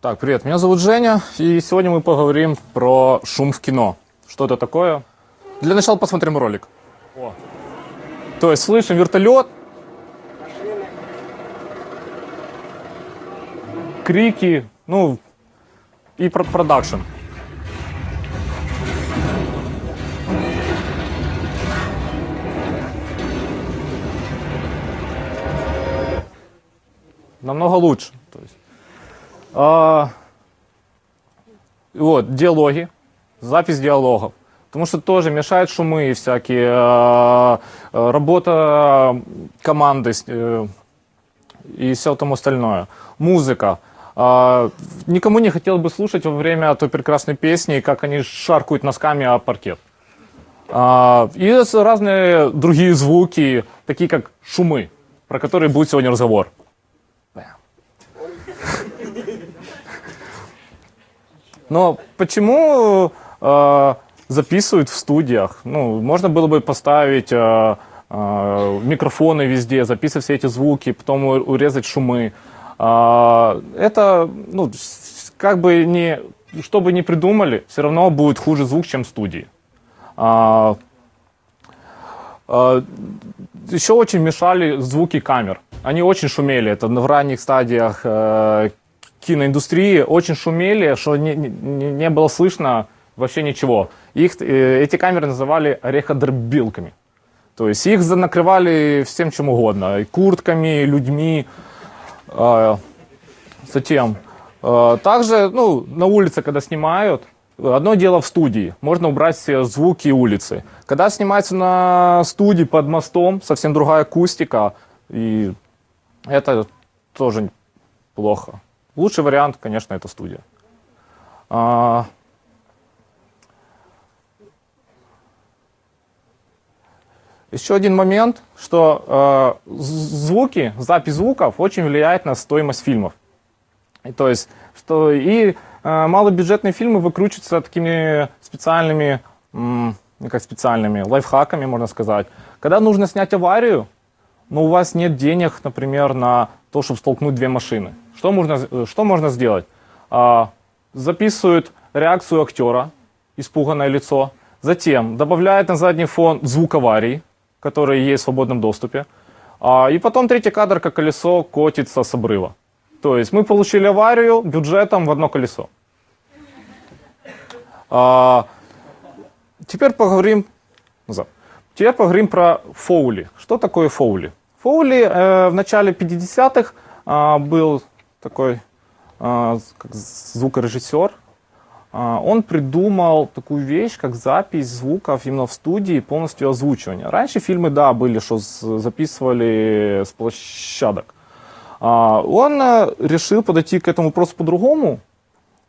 Так, привет, меня зовут Женя, и сегодня мы поговорим про шум в кино. Что это такое? Для начала посмотрим ролик. О. То есть слышим вертолет, крики, ну и про продакшн. Намного лучше. А, вот, диалоги, запись диалогов. Потому что тоже мешают шумы всякие, а, работа команды э, и все тому остальное. Музыка. А, никому не хотелось бы слушать во время той прекрасной песни, как они шаркают носками о паркет. А, и разные другие звуки, такие как шумы, про которые будет сегодня разговор. Но почему э, записывают в студиях? Ну, можно было бы поставить э, э, микрофоны везде, записывать все эти звуки, потом урезать шумы. Э, это, ну, как бы не, что бы ни придумали, все равно будет хуже звук, чем в студии. Э, э, еще очень мешали звуки камер. Они очень шумели. Это в ранних стадиях э, киноиндустрии очень шумели, что не, не, не было слышно вообще ничего. Их, э, эти камеры называли ореходробилками. То есть их накрывали всем чем угодно. И куртками, людьми. Э, затем. Э, также ну, на улице, когда снимают, одно дело в студии. Можно убрать все звуки улицы. Когда снимается на студии под мостом, совсем другая акустика. И это тоже плохо. Лучший вариант, конечно, это студия. А... Еще один момент, что э, звуки, запись звуков очень влияет на стоимость фильмов. И, то есть, что и э, малобюджетные фильмы выкручиваются такими специальными, м, как специальными, лайфхаками, можно сказать. Когда нужно снять аварию, но у вас нет денег, например, на то, чтобы столкнуть две машины. Что можно, что можно сделать? А, записывают реакцию актера, испуганное лицо. Затем добавляют на задний фон звук аварии, который есть в свободном доступе. А, и потом третий кадр, как колесо котится с обрыва. То есть мы получили аварию бюджетом в одно колесо. А, теперь поговорим. Теперь поговорим про фоули. Что такое фоули? Фоули э, в начале 50-х э, был такой э, как звукорежиссер. Э, он придумал такую вещь, как запись звуков именно в студии, полностью озвучивание. Раньше фильмы, да, были, что записывали с площадок. Э, он э, решил подойти к этому вопросу по-другому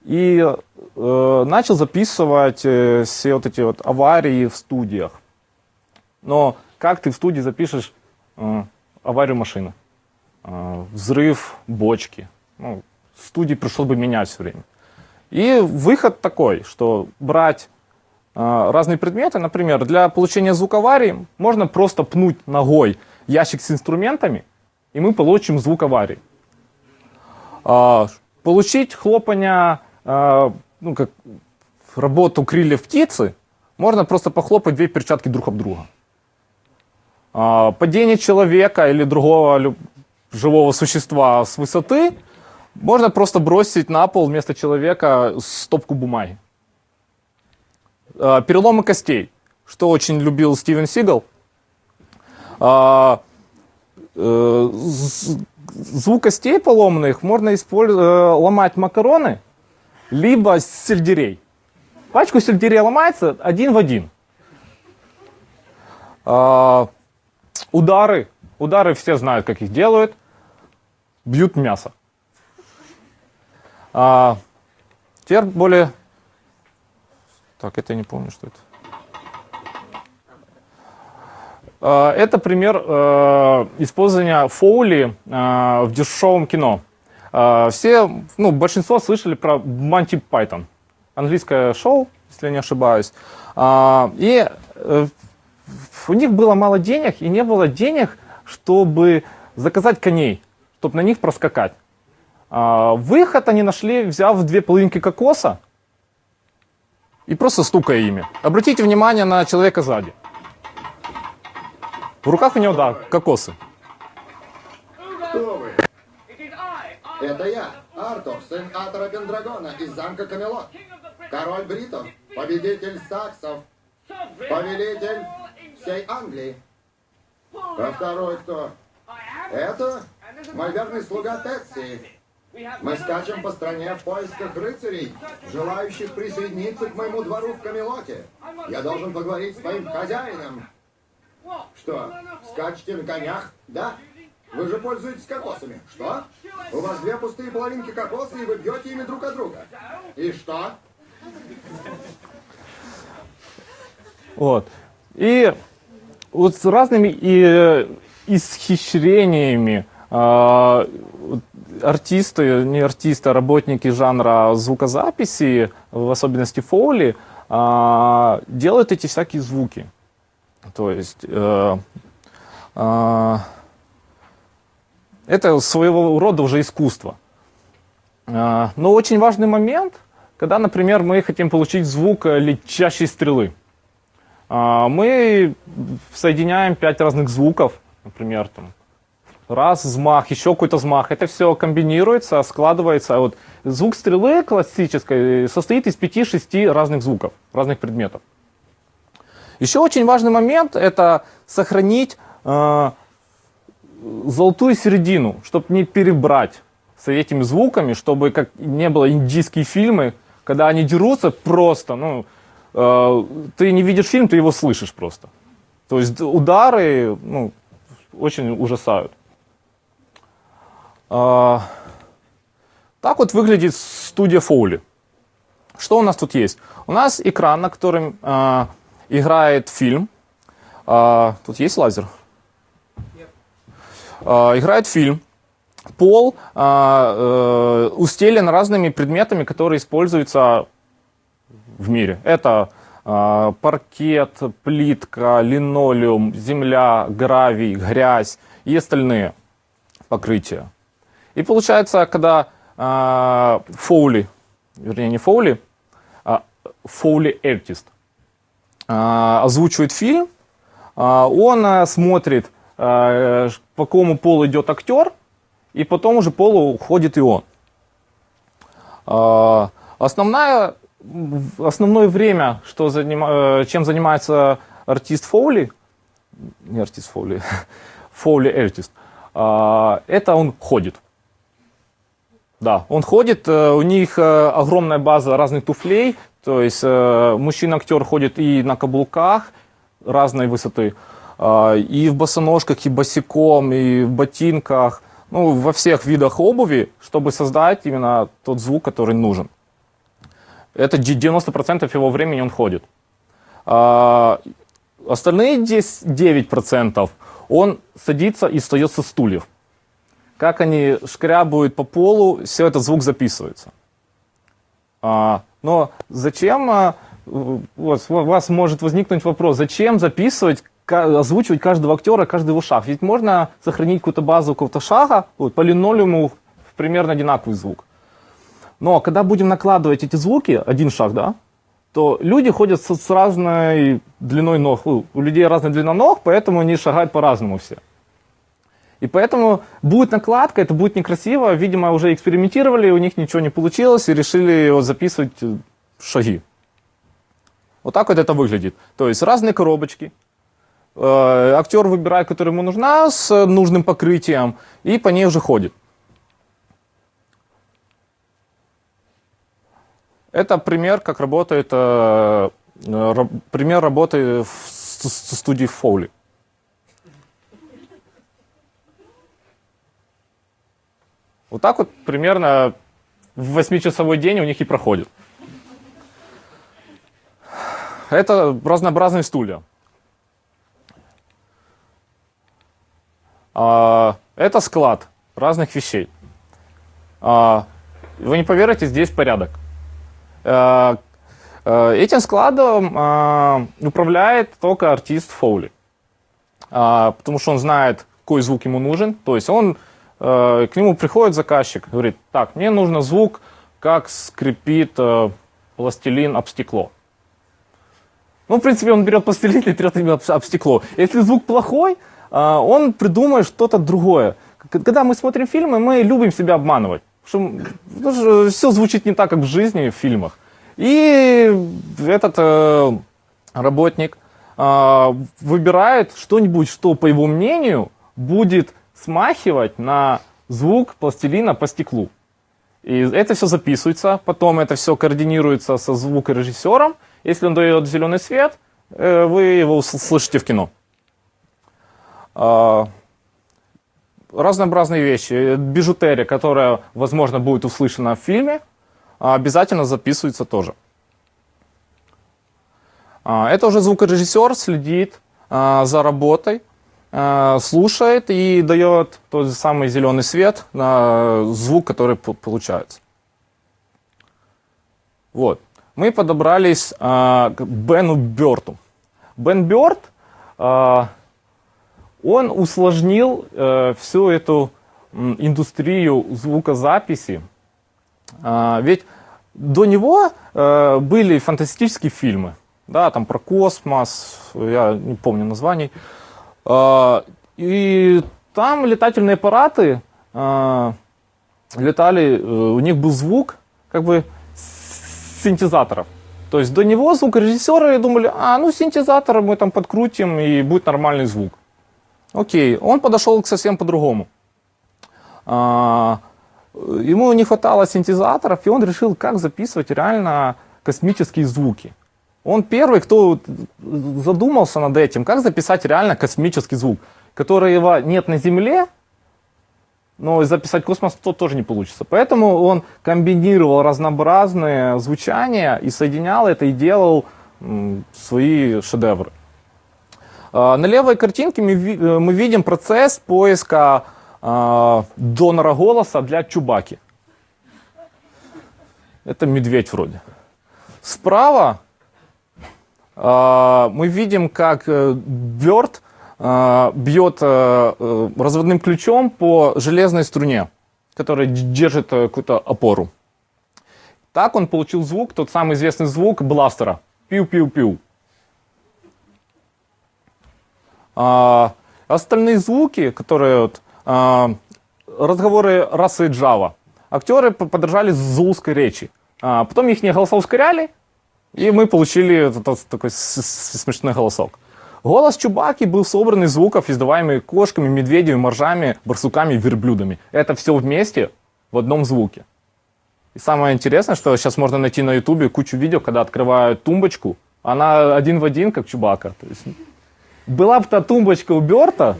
и э, начал записывать э, все вот эти вот аварии в студиях. Но как ты в студии запишешь аварию машины, а, взрыв бочки. Ну, студии пришлось бы менять все время. И выход такой, что брать а, разные предметы, например, для получения звука аварии можно просто пнуть ногой ящик с инструментами, и мы получим звук аварии. А, получить хлопание, ну, как работу крыльев птицы, можно просто похлопать две перчатки друг об друга. А, падение человека или другого живого существа с высоты можно просто бросить на пол вместо человека стопку бумаги. А, переломы костей, что очень любил Стивен Сигал. А, э, звук костей поломанных можно использовать, э, ломать макароны, либо сельдерей. Пачку сельдерея ломается один в один. Удары. Удары все знают, как их делают. Бьют мясо. А, теперь более... Так, это я не помню, что это. А, это пример а, использования фоули а, в дешевом кино. А, все, ну, большинство слышали про Monty Python. Английское шоу, если я не ошибаюсь. А, и э, у них было мало денег, и не было денег, чтобы заказать коней, чтобы на них проскакать. А, выход они нашли, взяв две половинки кокоса и просто стукая ими. Обратите внимание на человека сзади. В руках у него, да, кокосы. Кто вы? Это я, Артур, сын Атора Пендрагона из замка Камелот. Король бритов, победитель саксов, повелитель всей Англии. А второй кто? Это мой верный слуга Тетси. Мы скачем по стране в поисках рыцарей, желающих присоединиться к моему двору в Камелоте. Я должен поговорить с моим хозяином. Что, скачете на конях? Да? Вы же пользуетесь кокосами. Что? У вас две пустые половинки кокоса, и вы бьете ими друг от друга. И что? Вот. И вот с разными и, исхищрениями э, артисты, не артисты, а работники жанра звукозаписи, в особенности фоули, э, делают эти всякие звуки. То есть э, э, это своего рода уже искусство. Э, но очень важный момент, когда, например, мы хотим получить звук летящей стрелы. Мы соединяем пять разных звуков, например, там, раз, взмах, еще какой-то взмах. Это все комбинируется, складывается. Вот звук стрелы классической состоит из 5-6 разных звуков, разных предметов. Еще очень важный момент – это сохранить э, золотую середину, чтобы не перебрать с этими звуками, чтобы как не было индийские фильмы, когда они дерутся просто, ну, э, ты не видишь фильм, ты его слышишь просто. То есть удары, ну, очень ужасают. Э, так вот выглядит студия Фоули. Что у нас тут есть? У нас экран, на котором э, играет фильм. А, тут есть лазер? А, играет фильм. Пол а, э, устелен разными предметами, которые используются в мире. Это а, паркет, плитка, линолеум, земля, гравий, грязь и остальные покрытия. И получается, когда а, Фоули, вернее не Фоули, а Фоули Артист – а, озвучивает фильм, а, он а, смотрит, по какому полу идет актер, и потом уже полу уходит и он. Основная, основное время, что заним, э, чем занимается артист Фоули, не артист Фоули, Фоули артист, это он ходит. Да, он ходит, э, у них э, огромная база разных туфлей, то есть э, мужчина-актер ходит и на каблуках разной высоты, и в босоножках, и босиком, и в ботинках, ну, во всех видах обуви, чтобы создать именно тот звук, который нужен. Это 90% его времени он ходит. А остальные 10, 9% он садится и встает со стульев. Как они шкрябают по полу, все этот звук записывается. А, но зачем, а, вот, у вас может возникнуть вопрос, зачем записывать, озвучивать каждого актера, каждый его шаг? Ведь можно сохранить какую-то базу какого-то шага, вот, по линолеуму примерно одинаковый звук. Но когда будем накладывать эти звуки, один шаг, да, то люди ходят с, с разной длиной ног. У людей разная длина ног, поэтому они шагают по-разному все. И поэтому будет накладка, это будет некрасиво. Видимо, уже экспериментировали, у них ничего не получилось и решили вот записывать э, шаги. Вот так вот это выглядит. То есть разные коробочки. Э, актер выбирает, которая ему нужна, с нужным покрытием, и по ней уже ходит. Это пример, как работает, э, пример работы в студии Фоули. Вот так вот примерно в 8-часовой день у них и проходит. Это разнообразные стулья. А, это склад разных вещей. А, вы не поверите, здесь порядок. А, этим складом управляет только артист Фоули. Потому что он знает, какой звук ему нужен. То есть он э, к нему приходит заказчик, говорит, так, мне нужно звук, как скрипит э, пластилин об стекло. Ну, в принципе, он берет пластилин и трет ими об, об стекло. Если звук плохой, э, он придумает что-то другое. Когда мы смотрим фильмы, мы любим себя обманывать. Потому что все звучит не так, как в жизни, в фильмах. И этот э, работник э, выбирает что-нибудь, что, по его мнению, будет смахивать на звук пластилина по стеклу. И это все записывается, потом это все координируется со звукорежиссером. Если он дает зеленый свет, э, вы его слышите в кино. А, Разнообразные вещи. Бижутерия, которая, возможно, будет услышана в фильме, а, обязательно записывается тоже. А, Это уже звукорежиссер следит за работой, слушает и дает тот же самый зеленый свет на звук, который получается. Вот. Мы подобрались а, к Бену Берту. Бен Берт, а, он усложнил э, всю эту индустрию звукозаписи. Ведь до него э, были фантастические фильмы, да, там про космос, я не помню названий. А, и там летательные аппараты а, летали, э, у них был звук как бы синтезаторов. То есть до него звукорежиссеры думали, а, ну синтезатор мы там подкрутим и будет нормальный звук. Окей, он подошел к совсем по-другому. А, ему не хватало синтезаторов, и он решил, как записывать реально космические звуки. Он первый, кто задумался над этим, как записать реально космический звук, которого нет на Земле, но записать космос то тоже не получится. Поэтому он комбинировал разнообразные звучания и соединял это и делал свои шедевры. А, На левой картинке мы, э, видим процесс поиска а, донора голоса для Чубаки. Это медведь вроде. Справа мы видим, как э, Бёрд а, бьет э, э, разводным ключом по железной струне, которая держит э, какую-то опору. Так он получил звук, тот самый известный звук бластера. Пиу-пиу-пиу. А, остальные звуки, которые вот, а, разговоры расы Java, актеры подражали зулской речи. А, потом их голоса ускоряли, и мы получили этот такой смешной голосок. Голос Чубаки был собран из звуков, издаваемых кошками, медведями, моржами, барсуками, верблюдами. Это все вместе в одном звуке. И самое интересное, что сейчас можно найти на ютубе кучу видео, когда открывают тумбочку, она один в один, как Чубака. То есть, была бы та тумбочка у Берта,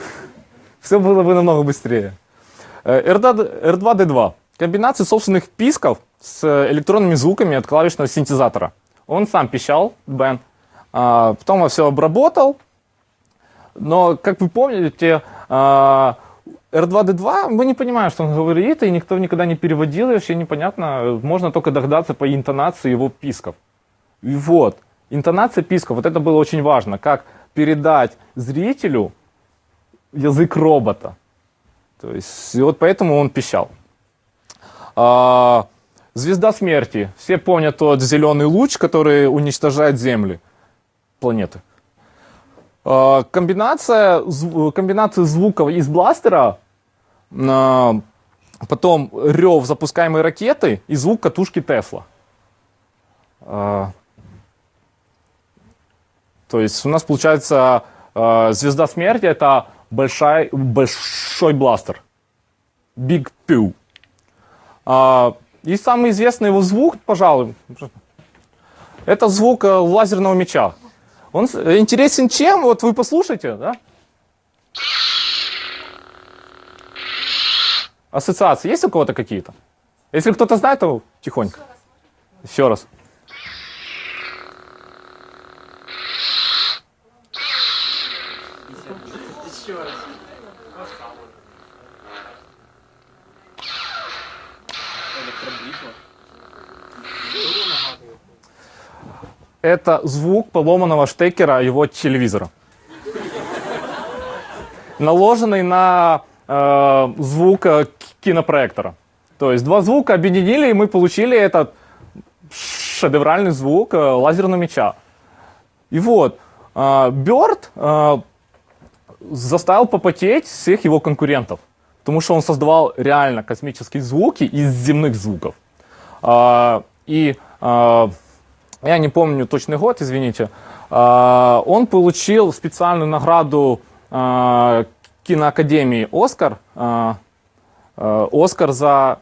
все было бы намного быстрее. Э, R2, R2D2. Комбинация собственных писков с электронными звуками от клавишного синтезатора. Он сам пищал, Бен. А, потом все обработал. Но, как вы помните, а, R2D2, мы не понимаем, что он говорит, и никто никогда не переводил, и вообще непонятно. Можно только догадаться по интонации его писков. И вот, интонация писков, вот это было очень важно, как передать зрителю язык робота. То есть, и вот поэтому он пищал. А, звезда смерти. Все помнят тот зеленый луч, который уничтожает Земли, планеты. А, комбинация, зв- комбинация звуков из бластера, а, потом рев запускаемой ракеты и звук катушки Тесла. То есть у нас получается звезда смерти это большой, большой бластер. Big Pew. А, и самый известный его звук, пожалуй, это звук э, лазерного меча. Он интересен чем? Вот вы послушайте, да? Ассоциации есть у кого-то какие-то? Если кто-то знает, то тихонько. Еще раз. Это звук поломанного штекера его телевизора. Наложенный на э, звука к- кинопроектора. То есть два звука объединили, и мы получили этот шедевральный звук э, лазерного меча. И вот, э, Бёрд э, заставил попотеть всех его конкурентов, потому что он создавал реально космические звуки из земных звуков. А, И а, я не помню точный год, извините, а, он получил специальную награду а, киноакадемии «Оскар», а, «Оскар» за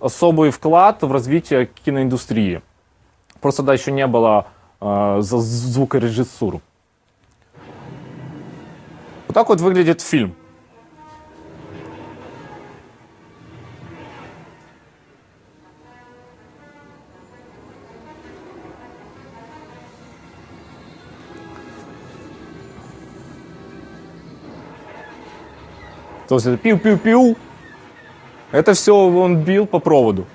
особый вклад в развитие киноиндустрии. Просто тогда еще не было за звукорежиссуру. Вот так вот выглядит фильм. То есть это пиу-пиу-пиу. Это все он бил по проводу.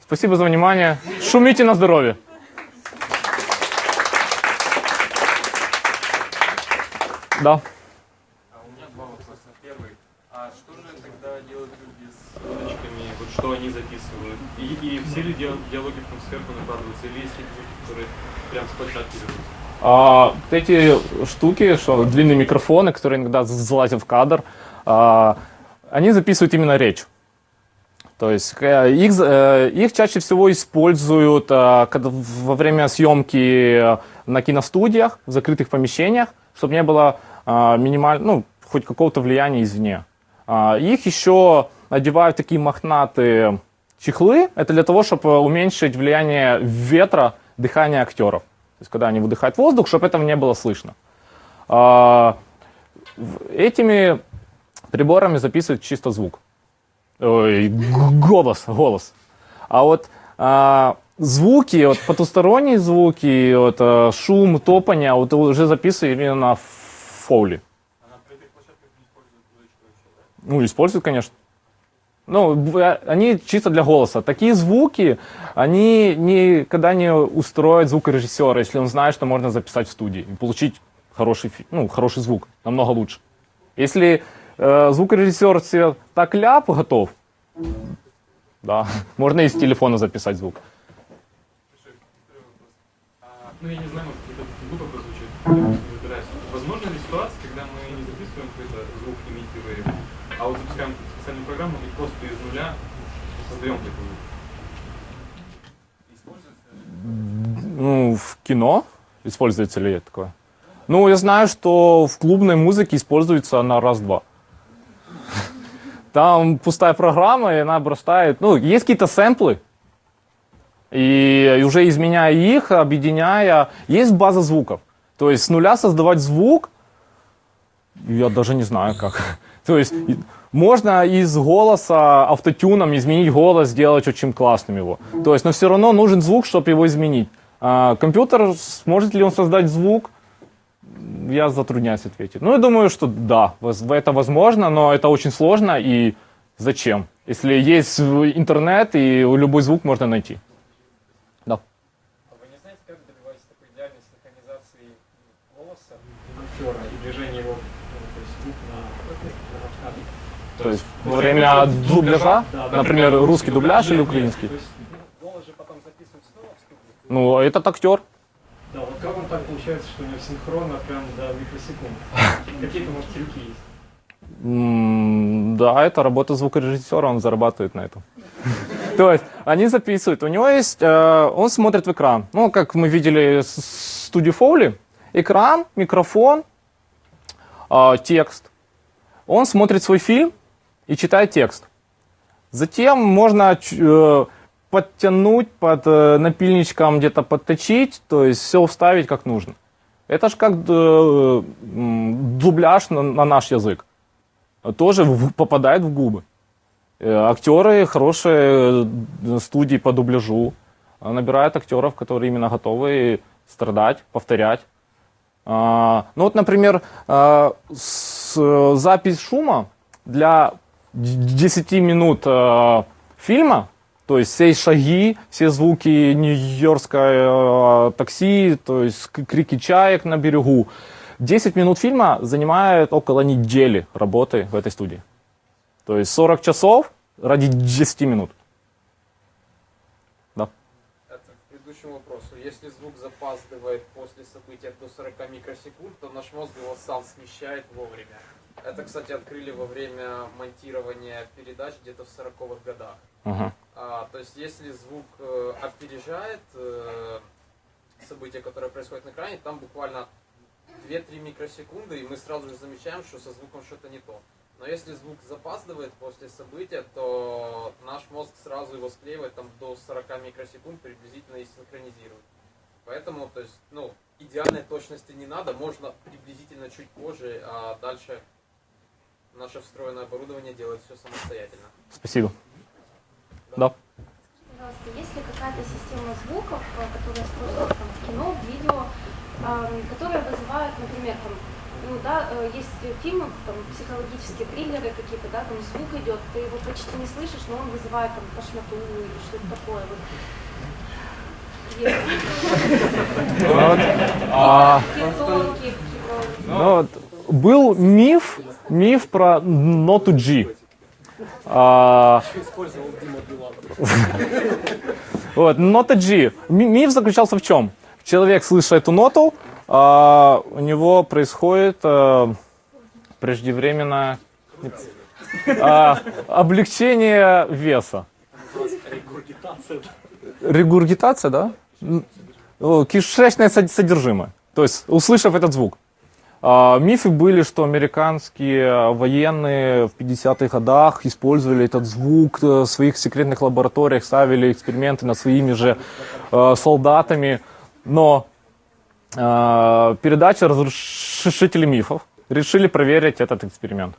Спасибо за внимание. Шумите на здоровье. Да. А у меня два вопроса. Первый. А что же тогда делают люди с удочками? Вот что они записывают? И, и все ли диал- диалоги в сверху накладываются? Или есть которые прям с площадки берутся? А, вот эти штуки, что длинные микрофоны, которые иногда залазят в кадр, а, они записывают именно речь. То есть э, их, э, их чаще всего используют а, когда во время съемки э, на киностудиях, в закрытых помещениях, чтобы не было а, минимально, ну, хоть какого-то влияния извне. А, Их еще одевают такие мохнатые чехлы. Это для того, чтобы уменьшить влияние ветра, дыхания актеров. То есть, когда они выдыхают воздух, чтобы этого не было слышно. А, в- Этими приборами записывают чисто звук. Ой, голос, голос. А вот а, звуки, вот потусторонние звуки, вот, а, шум, топание, вот уже записывают именно на фоули. А на этих площадках не используют? Ну, используют, конечно. Ну, а, они чисто для голоса. Такие звуки, они никогда не устроят звукорежиссера, если он знает, что можно записать в студии и получить хороший, ну, хороший звук, намного лучше. Если э, звукорежиссер себе так ляп готов, да, можно и с телефона записать звук. Ну, я не знаю, может, это глупо прозвучит. Возможно ли ситуация, когда мы не записываем какой-то звук, имитируем, а вот запускаем специальную программу и просто из нуля создаем? Используется? Ну, в кино используется ли такое? Ну, я знаю, что в клубной музыке используется на раз-два. Там пустая программа, и она обрастает... Ну, есть какие-то сэмплы, и уже изменяя их, объединяя, есть база звуков. То есть с нуля создавать звук, я даже не знаю как. То есть можно из голоса автотюном изменить голос, сделать очень классным его. То есть, но все равно нужен звук, чтобы его изменить. А компьютер, сможет ли он создать звук? Я затрудняюсь ответить. Ну, я думаю, что да, это возможно, но это очень сложно. И зачем? Если есть интернет, и любой звук можно найти. Да. А вы не знаете, как добивается такой идеальной синхронизации голоса актера и движения его, ну, то есть звук на? То есть во время дубляжа, например, русский дубляж или украинский. В? Ну, этот актер. Да, вот как он так получается, что у него синхронно прям до микросекунд? Какие-то, может, трюки есть? Да, это работа звукорежиссера, он зарабатывает на этом. То есть они записывают, у него есть, э, он смотрит в экран. Ну, как мы видели с студии Фоули, экран, микрофон, э, текст. Он смотрит свой фильм и читает текст. Затем можно э, подтянуть под э, напильничком, где-то подточить, то есть все вставить как нужно. Это же как э, дубляж на, на наш язык. Тоже попадает в губы. Актеры, хорошие студии по дубляжу набирают актеров, которые именно готовы страдать, повторять. А, Ну вот, например, с- э, запись шума для д- 10 минут э, фильма То есть все шаги, все звуки нью-йоркское э, такси, то есть крики чаек на берегу. 10 минут фильма занимает около недели работы в этой студии. То есть 40 часов ради 10 минут. Да. Это к предыдущему вопросу. Если звук запаздывает события до 40 микросекунд, то наш мозг его сам смещает вовремя. Это, кстати, открыли во время монтирования передач где-то в 40-х годах. Мгм. А, то есть, если звук э, опережает э, событие, которое происходит на экране, там буквально 2-3 микросекунды, и мы сразу же замечаем, что со звуком что-то не то. Но если звук запаздывает после события, то наш мозг сразу его склеивает там до 40 микросекунд приблизительно и синхронизирует. Поэтому, то есть, ну, идеальной точности не надо, можно приблизительно чуть позже, а дальше наше встроенное оборудование делает все самостоятельно. Спасибо. Да. Пожалуйста, есть ли какая-то система звуков, э, которая используется там, в кино, в видео, эм, которые вызывают, например, там, ну да, э, есть фильмы, там, психологические триллеры какие-то, да, там звук идет, ты его почти не слышишь, но он вызывает там тошноту или что-то такое. Вот. Есть Вот. А, тонкие, типа, ну вот, был миф, миф про ноту G. А, вот, нота G. Ми- Миф заключался в чем? Человек, слыша эту ноту, а, у него происходит а, преждевременное а, облегчение веса. Регургитация, да? М, о, Кишечное сод- содержимое. То есть, услышав этот звук. А, Мифы были, что американские военные в 50-х годах использовали этот звук э, в своих секретных лабораториях, ставили эксперименты над своими же э, солдатами. Но э, передача «Разрушители мифов» решили проверить этот эксперимент.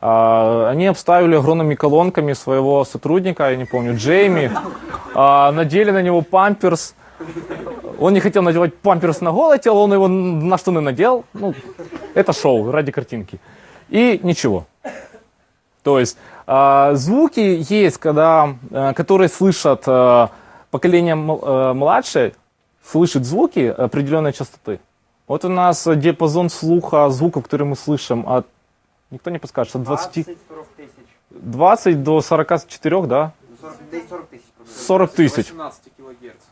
А, Они обставили огромными колонками своего сотрудника, я не помню, Джейми, а, надели на него памперс. Он не хотел надевать памперс на голое тело, он его на штаны надел. Ну, это шоу ради картинки. И ничего. То есть а, звуки есть, когда, которые слышат поколение младшее, слышит звуки определенной частоты. Вот у нас диапазон слуха звуков, которые мы слышим, от, никто не подскажет, от 20, 20-40 тысяч. 20 до 44, да? 40, да и 40 тысяч. просто. 40 тысяч. 18 килогерц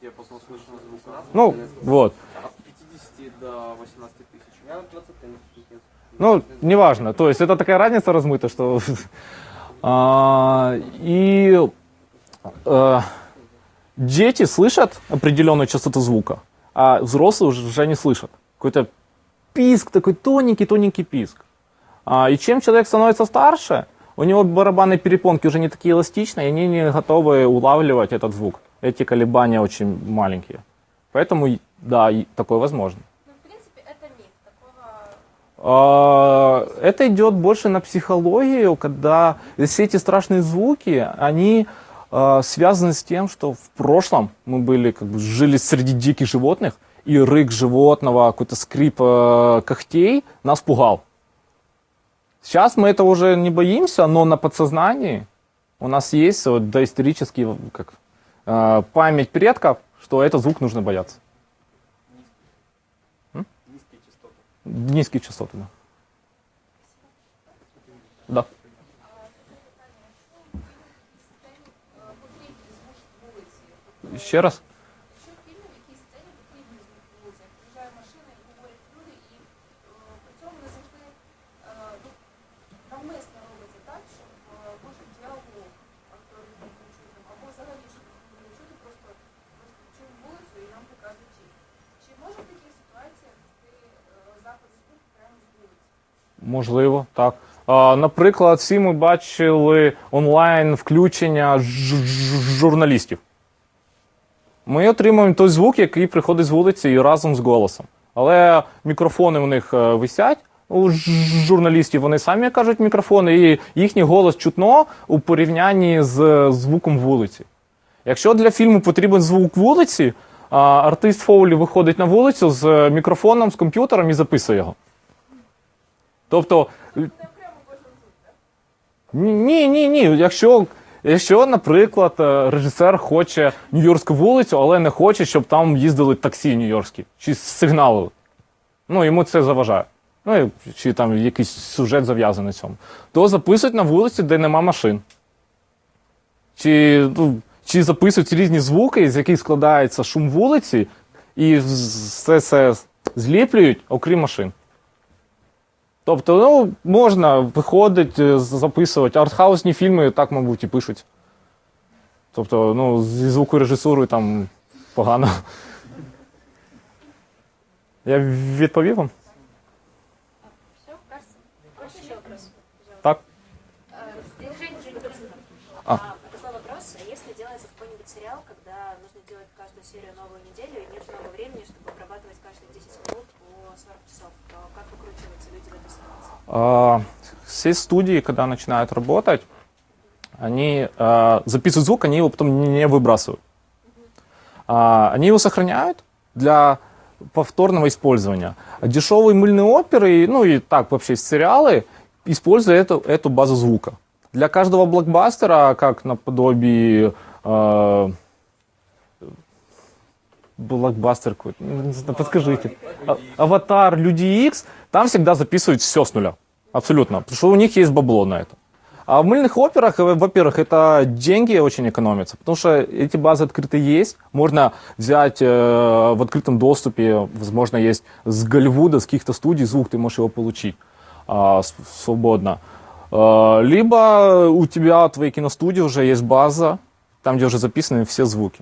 диапазон слышного звука. Ну, вот. От 50 до 18 тысяч. Я вот 20 тысяч. Ну, неважно. То есть это такая разница размыта, что... А, И э, дети слышат определенную частоту звука, а взрослые уже не слышат. Какой-то писк, такой тоненький-тоненький писк. А, И чем человек становится старше, у него барабанные перепонки уже не такие эластичные, и они не готовы улавливать этот звук. Эти колебания очень маленькие. Поэтому, да, такое возможно. ну, в принципе, это миф. Такого А, Это идет больше на психологию, когда все эти страшные звуки, они а, связаны с тем, что в прошлом мы были, как бы, жили среди диких животных, и рык животного, какой-то скрип э, когтей нас пугал. Сейчас мы этого уже не боимся, но на подсознании у нас есть вот доисторический как, э, память предков, что этот звук нужно бояться. Низкие частоты. Низкие частоты, да. Да. Ще раз. Можливо, так. Наприклад, всі ми бачили онлайн включення журналістів. Ми отримуємо той звук, який приходить з вулиці і разом з голосом. Але мікрофони у них е, висять. У журналістів вони самі кажуть мікрофони, і їхній голос чутно у порівнянні з звуком вулиці. Якщо для фільму потрібен звук вулиці, артист Фоулі виходить на вулицю з мікрофоном, з комп'ютером і записує його. Тобто. Ні, ні, ні. Якщо Якщо, наприклад, е, режисер хоче Нью-Йоркську вулицю, але не хоче, щоб там їздили таксі нью-йоркські, чи сигналили. Ну, йому це заважає. Ну, чи там якийсь сюжет зав'язаний цьому. То записують на вулиці, де нема машин. Чи, ну, чи записують різні звуки, з яких складається шум вулиці, і все це зліплюють, окрім машин. Тобто, ну, можна виходить, е, записувати. Артхаусні фільми так, мабуть, і пишуть. Тобто, ну, зі звукорежисурою там погано. Я відповів вам? Так. А. Все студии, когда начинают работать, они а, записывают звук, они его потом не выбрасывают. А, Они его сохраняют для повторного использования. А Дешевые мыльные оперы, ну и так вообще сериалы, используют эту, эту базу звука. Для каждого блокбастера, как наподобие э, блокбастер подскажите. А- Аватар, Люди Икс, там всегда записывают все с нуля. Абсолютно. Потому что у них есть бабло на это. А в мыльных операх, э, во-первых, это деньги очень экономятся, потому что эти базы открытые есть. Можно взять э, в открытом доступе, возможно, есть с Голливуда, с каких-то студий звук, ты можешь его получить с- свободно. А, либо у тебя, твоей киностудии уже есть база, там, где уже записаны все звуки.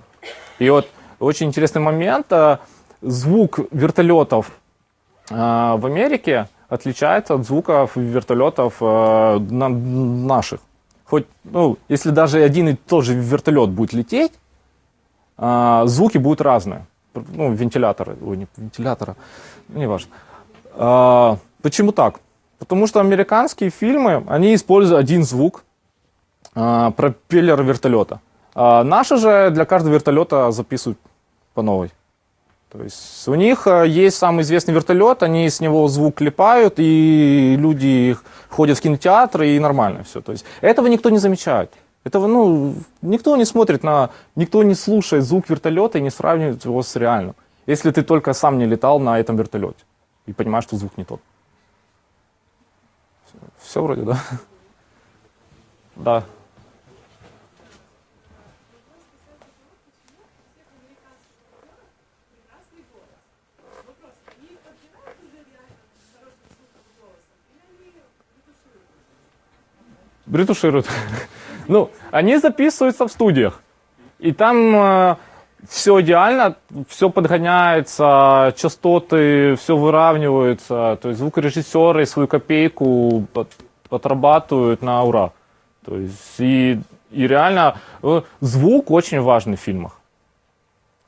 И вот очень интересный момент. а, Звук вертолетов а, в Америке отличается от звуков вертолетов на- наших. Хоть, ну, если даже один и тот же вертолет будет лететь, а, звуки будут разные. Ну, вентиляторы, ой, не вентилятора, не важно. А, почему так? Потому что американские фильмы, они используют один звук, а, пропеллер вертолета. А наши же для каждого вертолета записывают по новой. То есть у них э, есть самый известный вертолет, они с него звук клепают, и люди ходят в кинотеатры, и нормально все. То есть этого никто не замечает. Этого, ну, никто не смотрит на, никто не слушает звук вертолета и не сравнивает его с реальным. Если ты только сам не летал на этом вертолете и понимаешь, что звук не тот. Все вроде, да? Да. Ретушируют. Ну, они записываются в студиях. И там все идеально, все подгоняется, частоты, все выравниваются. То есть звукорежиссеры свою копейку от- отрабатывают на ура. То есть и, и реально э, звук очень важный в фильмах.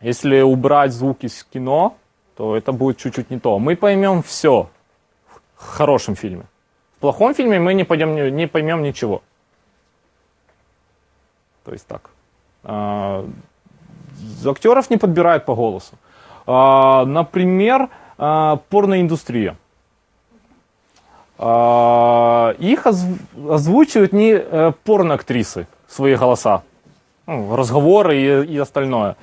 Если убрать звук из кино, то это будет чуть-чуть не то. Мы поймем все в хорошем фильме. Плохом фильме мы не, пойдем, не поймем ничего. То есть так. А, актеров не подбирают по голосу. А, например, а, порноиндустрия. А, их озв- озвучивают не э, порноактрисы, свои голоса, ну, разговоры и, и остальное.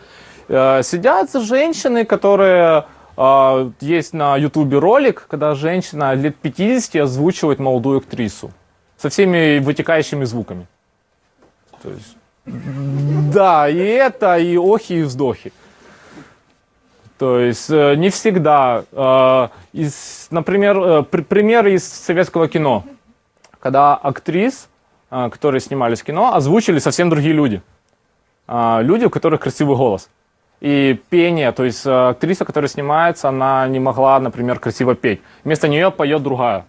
Э, сидят женщины, которые... а, есть на ютубе ролик, когда женщина лет 50 озвучивает молодую актрису со всеми вытекающими звуками. То есть, да, и это, и охи, и вздохи. То есть э, не всегда. Э, из, например, э, пр- пример из советского кино, когда актрис, которые снимались в кино, озвучили совсем другие люди. А, люди, у которых красивый голос. И пение, то есть э, актриса, которая снимается, она не могла, например, красиво петь. Вместо нее поет другая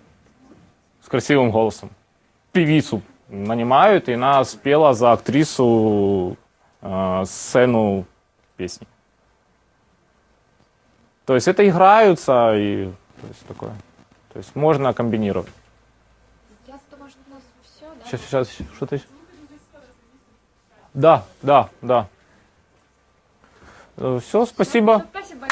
с красивым голосом. Певицу нанимают, и она спела за актрису э, сцену песни. То есть это играются и то есть такое. То есть можно комбинировать. Я то, может, у нас все, да? Сейчас, сейчас, что-то еще? Да, да, да. Все, спасибо. спасибо